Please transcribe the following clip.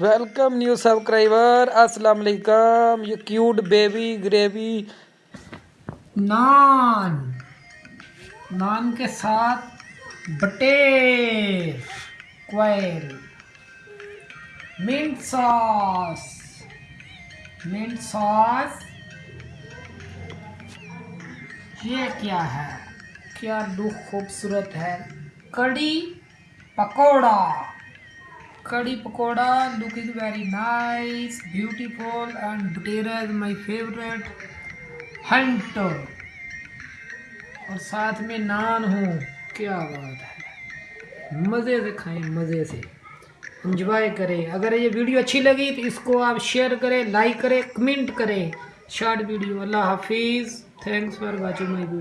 Welcome new subscriber السلام علیکم یہ cute baby gravy naan. Naan کے ساتھ بٹیر، کوئل منٹ ساس منٹ ساس یہ کیا ہے؟ کیا لک خوبصورت ہے؟ Kadhi pakora. Kadhi pakora looking very nice beautiful and bateera is my favourite hunt اور ساتھ میں نان ہوں کیا بات ہے مزے سے کھائیں مزے سے انجوائے کریں اگر یہ ویڈیو اچھی لگی تو اس کو آپ شیئر کریں لائک کریں کمنٹ کریں شارٹ ویڈیو اللہ حافظ thanks for watching my video